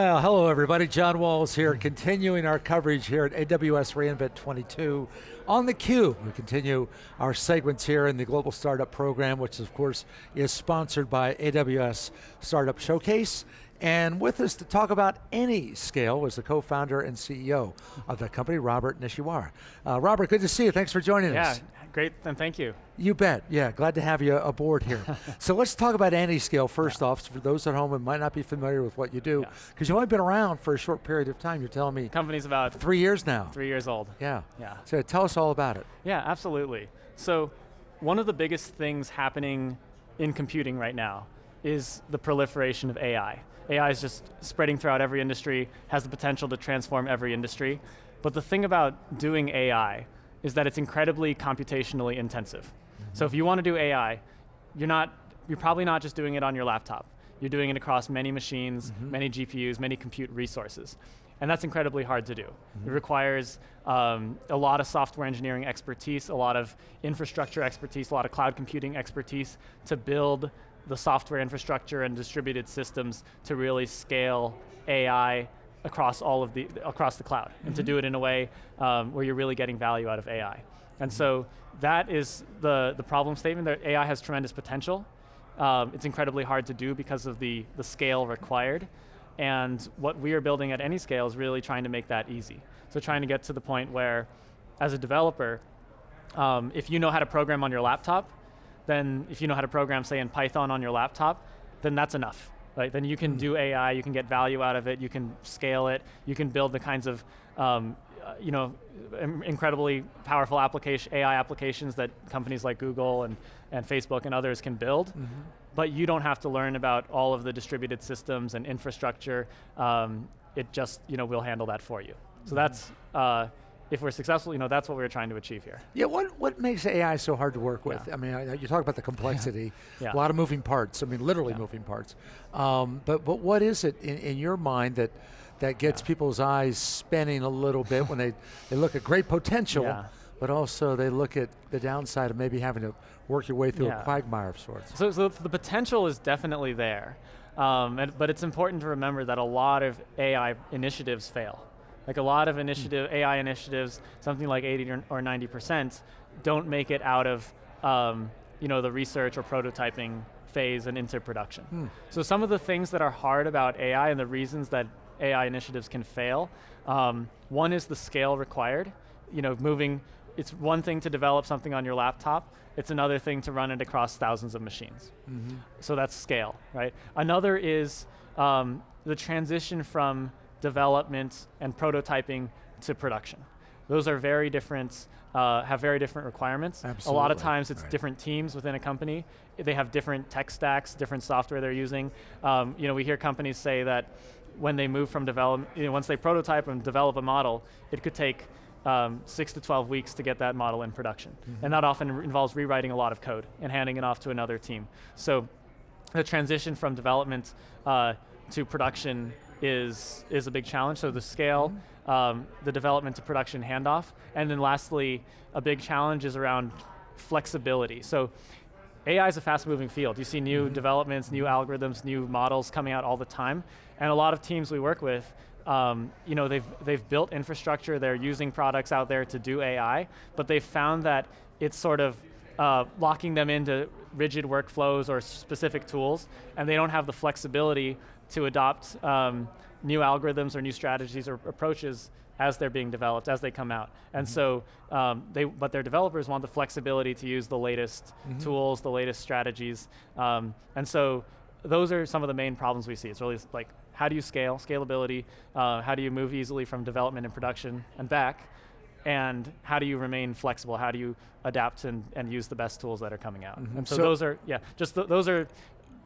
Well, hello everybody. John Walls here, continuing our coverage here at AWS reInvent 22 on theCUBE. We continue our segments here in the Global Startup Program, which of course is sponsored by AWS Startup Showcase. And with us to talk about AnyScale was the co-founder and CEO of the company, Robert Nishihara. Uh, Robert, good to see you, thanks for joining yeah, us. great, and thank you. You bet, yeah, glad to have you aboard here. so let's talk about AnyScale first yeah. off, for those at home who might not be familiar with what you do, because yeah. you've only been around for a short period of time, you're telling me. Company's about- Three years now. Three years old. Yeah, yeah. So tell us all about it. Yeah, absolutely. So, one of the biggest things happening in computing right now is the proliferation of AI. AI is just spreading throughout every industry, has the potential to transform every industry. But the thing about doing AI is that it's incredibly computationally intensive. Mm -hmm. So if you want to do AI, you're not, you're probably not just doing it on your laptop. You're doing it across many machines, mm -hmm. many GPUs, many compute resources. And that's incredibly hard to do. Mm -hmm. It requires um, a lot of software engineering expertise, a lot of infrastructure expertise, a lot of cloud computing expertise to build the software infrastructure and distributed systems to really scale AI across all of the, across the cloud, mm -hmm. and to do it in a way um, where you're really getting value out of AI. And so that is the, the problem statement, that AI has tremendous potential. Um, it's incredibly hard to do because of the, the scale required. And what we are building at AnyScale is really trying to make that easy. So trying to get to the point where, as a developer, um, if you know how to program on your laptop, then if you know how to program, say in Python on your laptop, then that's enough. Right? Then you can mm. do AI, you can get value out of it, you can scale it, you can build the kinds of um, uh, you know, incredibly powerful application, AI applications that companies like Google and, and Facebook and others can build. Mm -hmm. But you don't have to learn about all of the distributed systems and infrastructure. Um, it just, you know, will handle that for you. So mm -hmm. that's, uh, if we're successful, you know, that's what we're trying to achieve here. Yeah, what, what makes AI so hard to work with? Yeah. I mean, you talk about the complexity, yeah. a lot of moving parts, I mean, literally yeah. moving parts. Um, but, but what is it in, in your mind that, that gets people's eyes spinning a little bit when they, they look at great potential, but also they look at the downside of maybe having to work your way through a quagmire of sorts. So, so the potential is definitely there, um, and, but it's important to remember that a lot of AI initiatives fail. Like a lot of initiative, mm. AI initiatives, something like 80 or 90% don't make it out of um, you know, the research or prototyping phase and into production. Mm. So some of the things that are hard about AI and the reasons that AI initiatives can fail, um, one is the scale required. You know, moving, it's one thing to develop something on your laptop, it's another thing to run it across thousands of machines. Mm -hmm. So that's scale, right? Another is um, the transition from development, and prototyping to production. Those are very different, uh, have very different requirements. Absolutely. A lot of times it's right. different teams within a company. They have different tech stacks, different software they're using. Um, you know, we hear companies say that when they move from development, you know, once they prototype and develop a model, it could take um, six to 12 weeks to get that model in production. Mm -hmm. And that often involves rewriting a lot of code and handing it off to another team. So the transition from development uh, to production is, is a big challenge. So the scale, um, the development to production handoff, and then lastly, a big challenge is around flexibility. So AI is a fast moving field. You see new mm -hmm. developments, new algorithms, new models coming out all the time. And a lot of teams we work with, um, you know, they've, they've built infrastructure, they're using products out there to do AI, but they've found that it's sort of uh, locking them into rigid workflows or specific tools, and they don't have the flexibility to adopt um, new algorithms or new strategies or approaches as they're being developed, as they come out. And mm -hmm. so, um, they, but their developers want the flexibility to use the latest mm -hmm. tools, the latest strategies. Um, and so, those are some of the main problems we see. It's really like, how do you scale, scalability, uh, how do you move easily from development and production and back, and how do you remain flexible? How do you adapt and, and use the best tools that are coming out? Mm -hmm. And so, so, those are, yeah, just th those are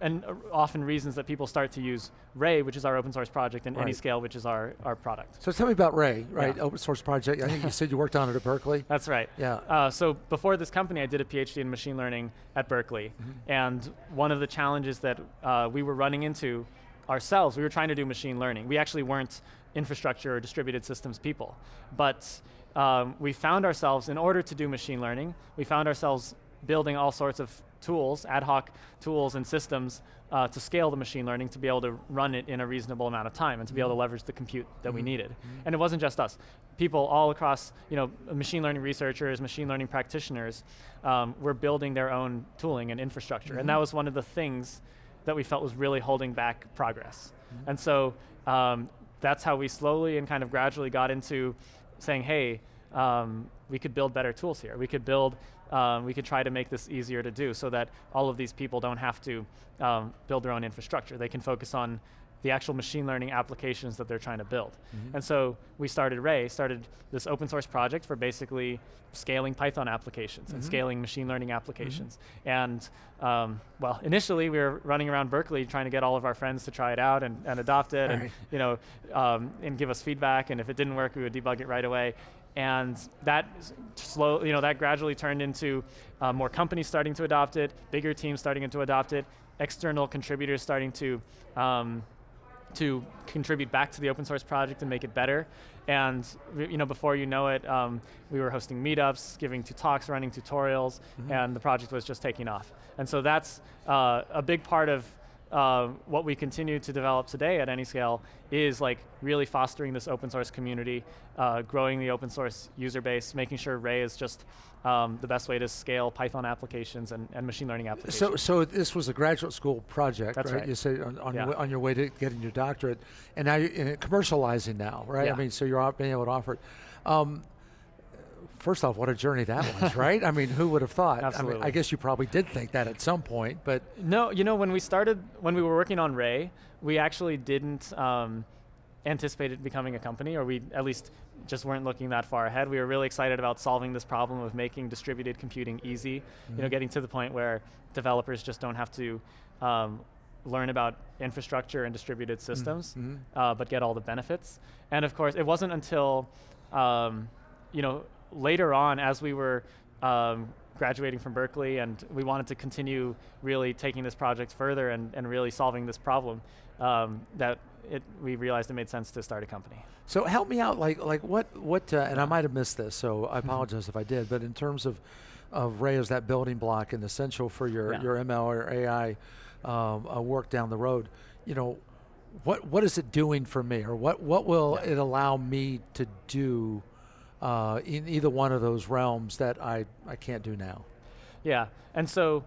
and uh, often reasons that people start to use Ray, which is our open source project, and right. AnyScale, which is our, our product. So tell me about Ray, right, yeah. open source project. I think you said you worked on it at Berkeley. That's right. Yeah. Uh, so before this company, I did a PhD in machine learning at Berkeley, mm -hmm. and one of the challenges that uh, we were running into ourselves, we were trying to do machine learning. We actually weren't infrastructure or distributed systems people, but um, we found ourselves, in order to do machine learning, we found ourselves building all sorts of tools, ad hoc tools and systems uh, to scale the machine learning to be able to run it in a reasonable amount of time and to be able to leverage the compute that we needed. And it wasn't just us. People all across, you know, machine learning researchers, machine learning practitioners, um, were building their own tooling and infrastructure. And that was one of the things that we felt was really holding back progress. And so um, that's how we slowly and kind of gradually got into saying, hey, um, we could build better tools here. We could build, um, we could try to make this easier to do so that all of these people don't have to um, build their own infrastructure. They can focus on the actual machine learning applications that they're trying to build. And so we started Ray, started this open source project for basically scaling Python applications and scaling machine learning applications. And um, well, initially we were running around Berkeley trying to get all of our friends to try it out and, and adopt it and Right. you know, um, and give us feedback. And if it didn't work, we would debug it right away. And that slow, you know, that gradually turned into uh, more companies starting to adopt it, bigger teams starting to adopt it, external contributors starting to um, to contribute back to the open source project and make it better. And you know, before you know it, um, we were hosting meetups, giving two talks, running tutorials, and the project was just taking off. And so that's uh, a big part of uh, what we continue to develop today at AnyScale is like really fostering this open source community, uh, growing the open source user base, making sure Ray is just um, the best way to scale Python applications and, and machine learning applications. So, so this was a graduate school project, That's right? right. You say on, on, Yeah. your, way- on your way to getting your doctorate, and now you're commercializing now, right? Yeah. I mean, so you're being able to offer it. Um, first off, what a journey that was, right? I mean, who would have thought? I, mean, I guess you probably did think that at some point, but No, you know, when we started, when we were working on Ray, we actually didn't um, anticipate it becoming a company, or we at least just weren't looking that far ahead. We were really excited about solving this problem of making distributed computing easy, you know, getting to the point where developers just don't have to um, learn about infrastructure and distributed systems, mhm. uh, but get all the benefits. And of course, it wasn't until, um, you know, later on as we were um, graduating from Berkeley and we wanted to continue really taking this project further and, and really solving this problem um, that it, we realized it made sense to start a company. So help me out, like like what what, uh, and I might have missed this, so Mm-hmm. I apologize if I did. But in terms of of Ray as that building block and essential for your Yeah. your ML or AI um, uh, work down the road, you know, what what is it doing for me, or what what will Yeah. it allow me to do uh, in either one of those realms that I I can't do now? Yeah, and so,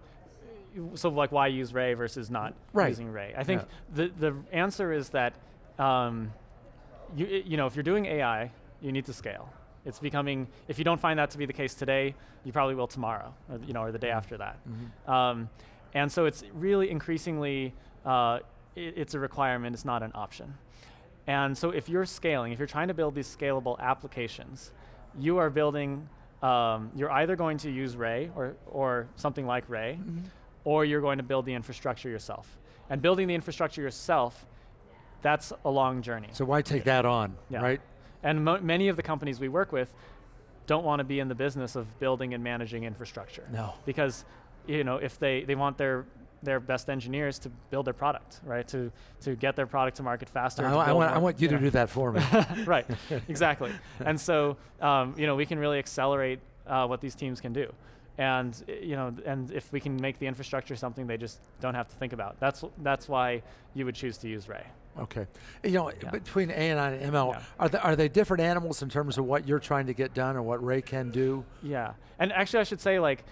so like why use Ray versus not Right. using Ray? I think Yeah. the the answer is that, um, you you know, if you're doing AI, you need to scale. It's becoming. If you don't find that to be the case today, you probably will tomorrow, or, you know, or the day after that. Um, and so it's really increasingly, uh, i it's a requirement. It's not an option. And so if you're scaling, if you're trying to build these scalable applications, you are building, um, you're either going to use Ray or, or something like Ray, or you're going to build the infrastructure yourself. And building the infrastructure yourself, that's a long journey. So why take that on, Yeah. right? And mo- many of the companies we work with don't want to be in the business of building and managing infrastructure. No. Because, you know, if they, they want their their best engineers to build their product, right? To to get their product to market faster. I, I want I want you to know. do that for me. right, exactly. And so, um, you know, we can really accelerate uh, what these teams can do. And uh, you know, and if we can make the infrastructure something they just don't have to think about, that's that's why you would choose to use Ray. Okay. You know, Yeah. between AI and ML, Yeah. are, they, are they different animals in terms of what you're trying to get done or what Ray can do? Yeah, and actually, I should say like,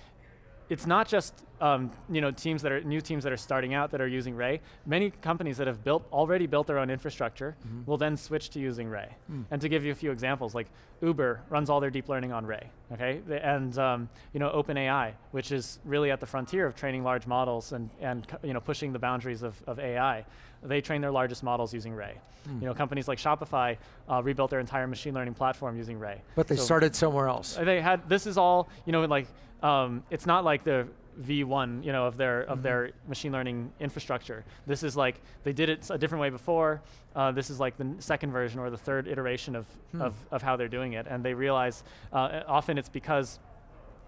it's not just um, you know teams that are new teams that are starting out that are using Ray. Many companies that have built already built their own infrastructure will then switch to using Ray. And to give you a few examples, like Uber runs all their deep learning on Ray. Okay, The- and um, you know OpenAI, which is really at the frontier of training large models and and you know pushing the boundaries of, of AI. They train their largest models using Ray. You know, companies like Shopify uh, rebuilt their entire machine learning platform using Ray. But they So- started somewhere else. They had this is all you know like um, it's not like the V1 you know of their of their machine learning infrastructure. This is like they did it a different way before. Uh, this is like the second version or the third iteration of, of of how they're doing it, and they realize uh, often it's because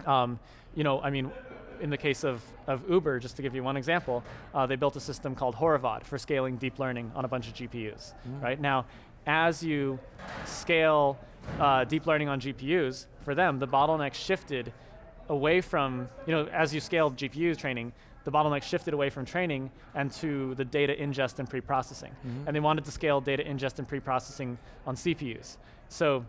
um, you know I mean. In the case of, of Uber, just to give you one example, uh, they built a system called Horovod for scaling deep learning on a bunch of GPUs. Right now, as you scale uh, deep learning on GPUs, for them, the bottleneck shifted away from, you know, as you scaled GPU training, the bottleneck shifted away from training and to the data ingest and pre-processing. Mm -hmm. And they wanted to scale data ingest and pre-processing on CPUs. So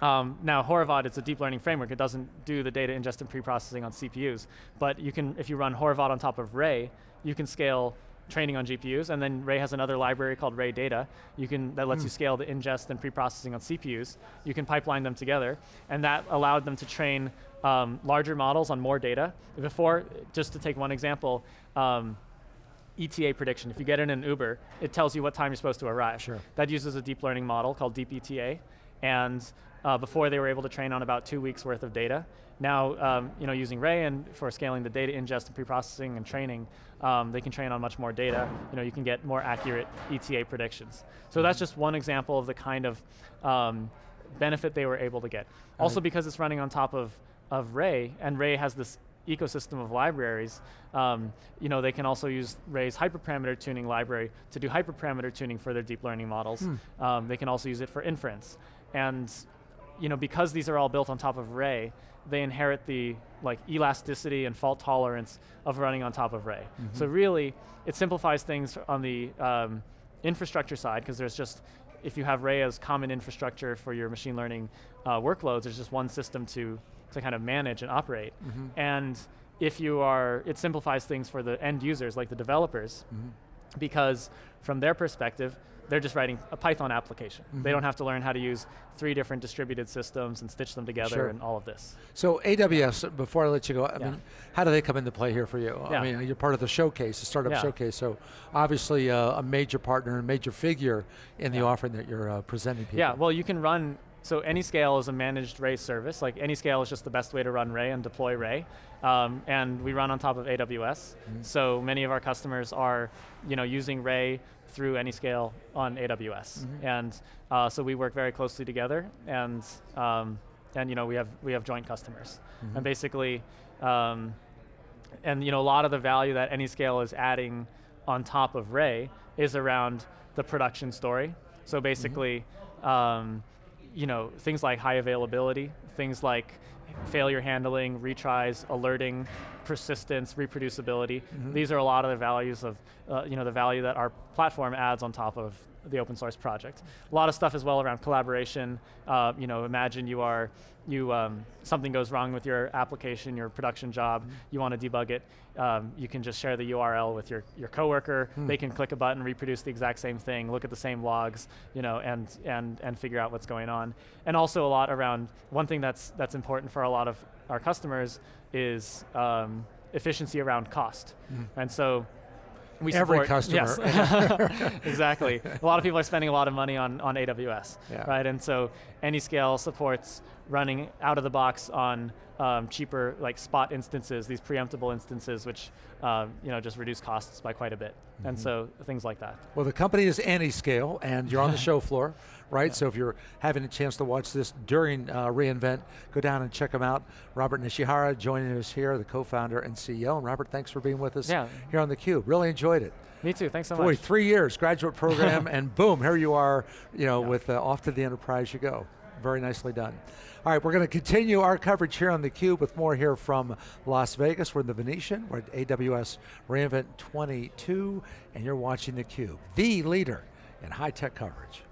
um, now Horovod, it's a deep learning framework. It doesn't do the data ingest and pre-processing on CPUs. But you can, if you run Horovod on top of Ray, you can scale training on GPUs, and then Ray has another library called Ray Data. You can that lets mm. you scale the ingest and pre-processing on CPUs. You can pipeline them together, and that allowed them to train um, larger models on more data. Before, just to take one example, um, ETA prediction. If you get in an Uber, it tells you what time you're supposed to arrive. Sure. That uses a deep learning model called Deep ETA, and uh, before they were able to train on about two weeks worth of data. Now, um, you know, using Ray and for scaling the data ingest and pre-processing and training, um, they can train on much more data. You know, you can get more accurate ETA predictions. So that's just one example of the kind of um, benefit they were able to get. Also because it's running on top of, of Ray, and Ray has this ecosystem of libraries, um, you know, they can also use Ray's hyperparameter tuning library to do hyperparameter tuning for their deep learning models. Hmm. Um, they can also use it for inference. And you know, because these are all built on top of Ray, they inherit the like elasticity and fault tolerance of running on top of Ray. Mm -hmm. So really, it simplifies things on the um, infrastructure side because there's just, if you have Ray as common infrastructure for your machine learning uh, workloads, there's just one system to, to kind of manage and operate. Mm -hmm. And if you are, it simplifies things for the end users, like the developers, mm -hmm. because from their perspective, they're just writing a Python application. Mm -hmm. They mm-hmm. don't have to learn how to use three different distributed systems and stitch them together sure. and all of this. So AWS, before I let you go, I yeah. mean, how do they come into play here for you? Yeah. I mean, you're part of the showcase, the startup yeah. showcase, so obviously uh, a major partner, a major figure in the offering that you're uh, presenting people. Yeah, well you can run so AnyScale is a managed Ray service. Like AnyScale is just the best way to run Ray and deploy Ray. Um, and we run on top of AWS. Mm -hmm. So many of our customers are you know, using Ray through AnyScale on AWS. Mm -hmm. And uh, so we work very closely together and, um, and you know, we have, we have joint customers. Mm -hmm. And basically, um, and you know, a lot of the value that AnyScale is adding on top of Ray is around the production story. So basically, um, you know, things like high availability, things like failure handling, retries, alerting, persistence, reproducibility. Mm -hmm. These are a lot of the values of, uh, you know, the value that our platform adds on top of the open source project. A lot of stuff as well around collaboration. Uh, you know, imagine you are, you um, something goes wrong with your application, your production job, mm -hmm. you want to debug it, um, you can just share the URL with your, your coworker, hmm. they can click a button, reproduce the exact same thing, look at the same logs, you know, and, and, and figure out what's going on. And also a lot around, one thing that's, that's important for a lot of our customers is um, efficiency around cost. Mm. And so we Every support, customer. Yes, exactly. a lot of people are spending a lot of money on, on AWS, yeah. right? And so AnyScale supports running out of the box on um, cheaper like spot instances, these preemptible instances, which um, you know just reduce costs by quite a bit, mm -hmm. and mm-hmm. so things like that. Well, the company is AnyScale, and you're on the show floor, right? Yeah. So if you're having a chance to watch this during uh, reInvent, go down and check them out. Robert Nishihara joining us here, the co-founder and CEO. And Robert, thanks for being with us yeah. here on theCUBE. Really enjoyed it. Me too, thanks so Boy, much. Boy, three years, graduate program, and boom, here you are, you know, yeah. with uh, off to the enterprise you go. Very nicely done. All right, we're going to continue our coverage here on theCUBE with more here from Las Vegas. We're in the Venetian, we're at AWS reInvent 22, and you're watching theCUBE, the leader in high-tech coverage.